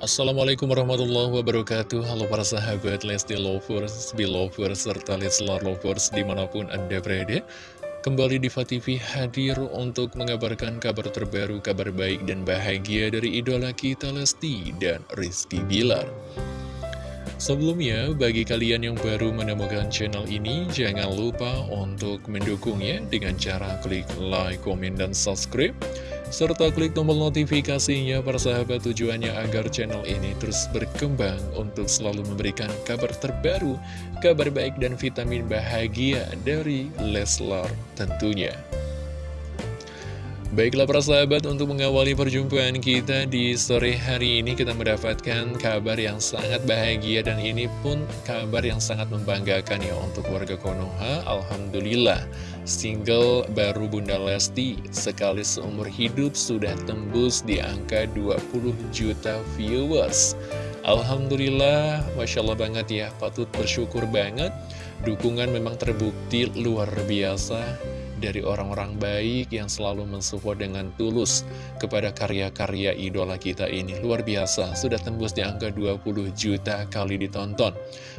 Assalamualaikum warahmatullahi wabarakatuh. Halo para sahabat Lesti Lovers, Belovers, serta Leslar Lovers di mana pun anda berada. Kembali di TV hadir untuk mengabarkan kabar terbaru, kabar baik dan bahagia dari idola kita Lesti dan Rizky Bilar. Sebelumnya, bagi kalian yang baru menemukan channel ini, jangan lupa untuk mendukungnya dengan cara klik like, komen, dan subscribe serta klik tombol notifikasinya persahabat tujuannya agar channel ini terus berkembang untuk selalu memberikan kabar terbaru, kabar baik dan vitamin bahagia dari Leslar tentunya. Baiklah para sahabat, untuk mengawali perjumpaan kita di sore hari ini kita mendapatkan kabar yang sangat bahagia dan ini pun kabar yang sangat membanggakan ya untuk warga Konoha. Alhamdulillah, single baru Bunda Lesti sekali seumur hidup sudah tembus di angka 20 juta viewers. Alhamdulillah, Masya Allah banget ya, patut bersyukur banget. Dukungan memang terbukti luar biasa dari orang-orang baik yang selalu mensupport dengan tulus kepada karya-karya idola kita ini. Luar biasa, sudah tembus di angka 20 juta kali ditonton.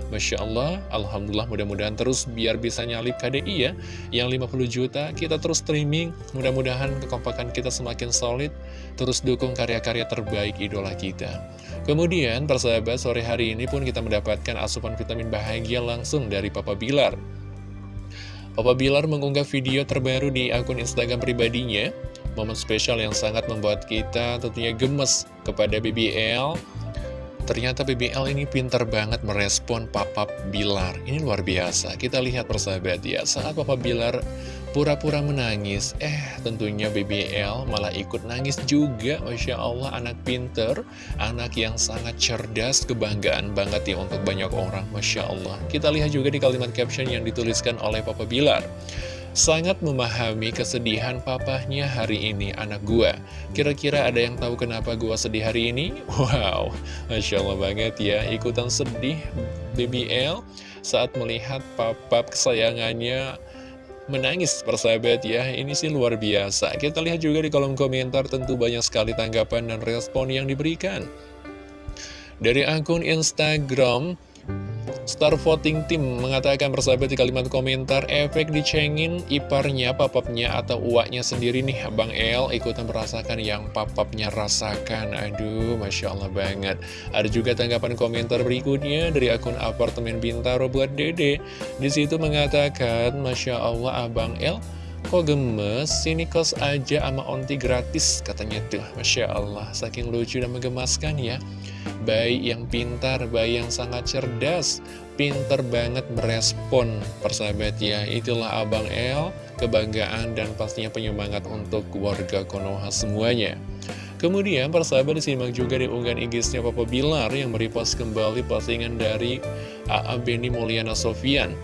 Masya Allah, Alhamdulillah mudah-mudahan terus biar bisa nyalip KDI ya. Yang 50 juta kita terus streaming, mudah-mudahan kekompakan kita semakin solid, terus dukung karya-karya terbaik idola kita. Kemudian, persahabat, sore hari ini pun kita mendapatkan asupan vitamin bahagia langsung dari Papa Bilar. Papa Bilar mengunggah video terbaru di akun Instagram pribadinya. Momen spesial yang sangat membuat kita tentunya gemes kepada BBL Ternyata BBL ini pintar banget merespon Papa Bilar. Ini luar biasa. Kita lihat persahabat ya. Saat Papa Bilar pura-pura menangis. Eh tentunya BBL malah ikut nangis juga. Masya Allah anak pinter Anak yang sangat cerdas Kebanggaan banget ya untuk banyak orang. Masya Allah. Kita lihat juga di kalimat caption yang dituliskan oleh Papa Bilar. Sangat memahami kesedihan papahnya hari ini anak gua. Kira-kira ada yang tahu kenapa gua sedih hari ini? Wow, Masya Allah banget ya. Ikutan sedih BBL saat melihat papa kesayangannya menangis persahabat ya. Ini sih luar biasa. Kita lihat juga di kolom komentar tentu banyak sekali tanggapan dan respon yang diberikan. Dari akun Instagram Star Voting Team mengatakan persahabat di kalimat komentar efek dicengin iparnya, papapnya atau uaknya sendiri nih Bang El ikutan merasakan yang papapnya rasakan. Aduh, Masya Allah banget. Ada juga tanggapan komentar berikutnya dari akun apartemen Bintaro buat Dede. Di situ mengatakan, Masya Allah Abang El Kok gemes? Sini kos aja sama onti gratis katanya tuh Masya Allah, saking lucu dan menggemaskan ya Bayi yang pintar, bayi yang sangat cerdas Pintar banget merespon persahabat ya Itulah Abang El, kebanggaan dan pastinya penyemangat untuk warga Konoha semuanya. Kemudian persahabat disimak juga di unggahan IG-nya Papa Bilar yang merepost kembali postingan dari AA Beni Mulyana Sofian.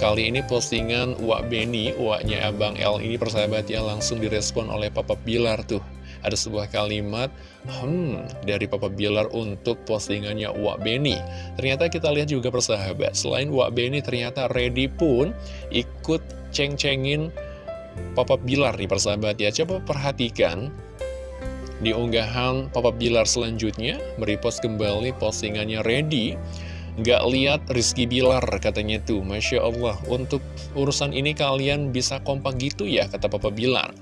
Kali ini postingan Wak Beni, Waknya Abang L ini persahabat ya langsung direspon oleh Papa Bilar tuh. Ada sebuah kalimat, hmm, dari Papa Bilar untuk postingannya Wak Beni. Ternyata kita lihat juga persahabat, selain Wak Beni ternyata Ready pun ikut ceng-cengin Papa Bilar nih persahabat ya. Coba perhatikan di unggahan Papa Bilar selanjutnya, merepost kembali postingannya Ready Gak lihat Rizky Bilar katanya tuh Masya Allah Untuk urusan ini kalian bisa kompak gitu ya Kata Papa Bilar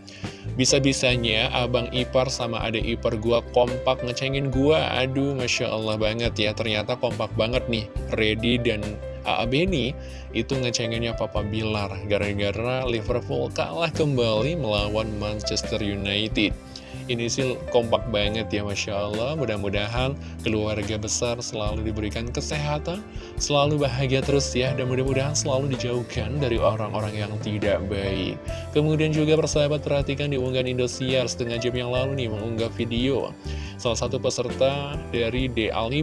Bisa-bisanya abang ipar sama adek ipar gua kompak ngecengin gua. Aduh Masya Allah banget ya. Ternyata kompak banget nih. Ready dan AA Beni Itu ngecenginnya Papa Bilar Gara-gara Liverpool kalah kembali melawan Manchester United ini sih kompak banget ya Masya Allah. Mudah-mudahan keluarga besar selalu diberikan kesehatan Selalu bahagia terus ya Dan mudah-mudahan selalu dijauhkan dari orang-orang yang tidak baik. Kemudian juga persahabat perhatikan di unggahan Indosiar Setengah jam yang lalu nih mengunggah video Salah satu peserta dari DA5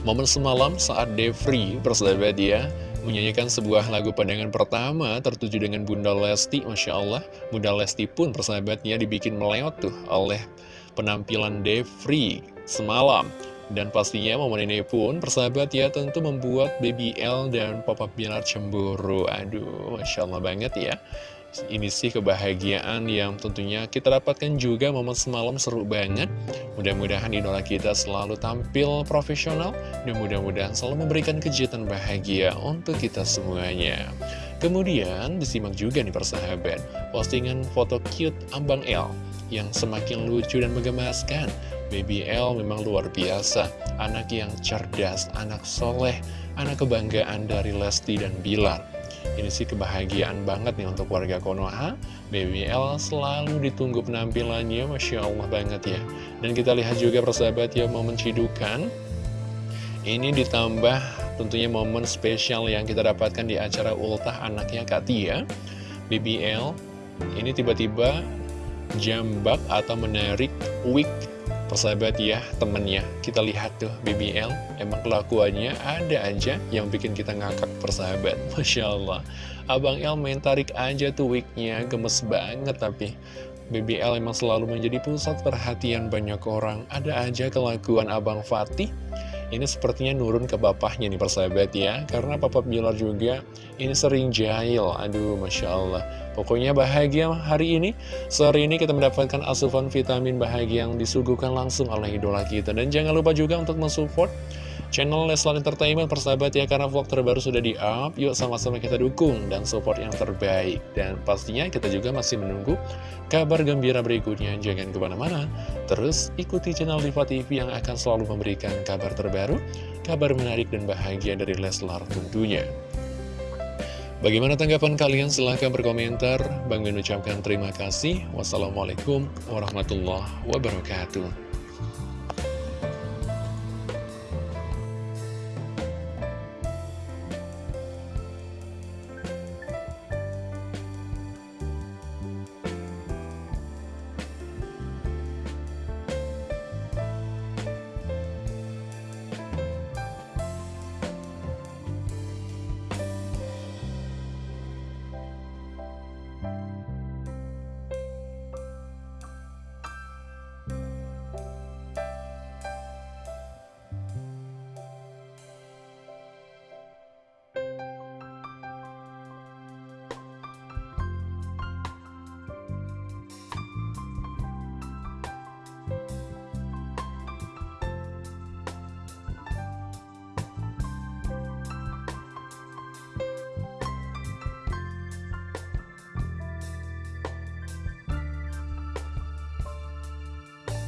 Momen semalam saat Devri persahabat ya menyanyikan sebuah lagu pandangan pertama tertuju dengan Bunda Lesti, Masya Allah. Bunda Lesti pun persahabatnya dibikin meleot tuh oleh penampilan Devri semalam. Dan pastinya momen ini pun persahabat ya tentu membuat Baby L dan Papa Bilar cemburu. Aduh, Masya Allah banget ya. Ini sih kebahagiaan yang tentunya kita dapatkan juga momen semalam seru banget. Mudah-mudahan idola kita selalu tampil profesional dan mudah-mudahan selalu memberikan kejutan bahagia untuk kita semuanya. Kemudian disimak juga nih persahabat, postingan foto cute Ambang L yang semakin lucu dan menggemaskan. Baby L memang luar biasa, anak yang cerdas, anak soleh, anak kebanggaan dari Lesti dan Bilar. Ini sih kebahagiaan banget nih untuk warga Konoha. BBL selalu ditunggu penampilannya Masya Allah banget ya. Dan kita lihat juga persahabat ya momen cidukan. Ini ditambah tentunya momen spesial yang kita dapatkan di acara ultah anaknya Katia BBL ini tiba-tiba jambak atau menarik wig Persahabat ya, temennya, kita lihat tuh BBL, emang kelakuannya ada aja yang bikin kita ngakak persahabat. Masya Allah, Abang El main tarik aja tuh wignya, gemes banget tapi. BBL emang selalu menjadi pusat perhatian banyak orang. Ada aja kelakuan Abang Fatih ini sepertinya nurun ke bapaknya nih persahabat ya. Karena Papa Bilar juga ini sering jahil. Aduh Masya Allah. Pokoknya bahagia hari ini. Sore ini kita mendapatkan asupan vitamin bahagia yang disuguhkan langsung oleh idola kita. Dan jangan lupa juga untuk mensupport channel Leslar Entertainment persahabat ya Karena vlog terbaru sudah di up Yuk sama-sama kita dukung dan support yang terbaik Dan pastinya kita juga masih menunggu kabar gembira berikutnya. Jangan ke mana-mana, terus ikuti channel Diva TV yang akan selalu memberikan kabar terbaru, kabar menarik dan bahagia dari Leslar tentunya. Bagaimana tanggapan kalian? Silahkan berkomentar. Bang Min ucapkan terima kasih. Wassalamualaikum warahmatullahi wabarakatuh.